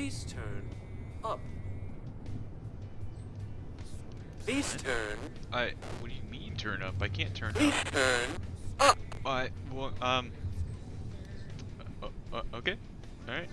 Please turn up. Please turn. I. What do you mean turn up? I can't turn Please up. turn up. I. Well, um. Uh, uh, okay. Alright.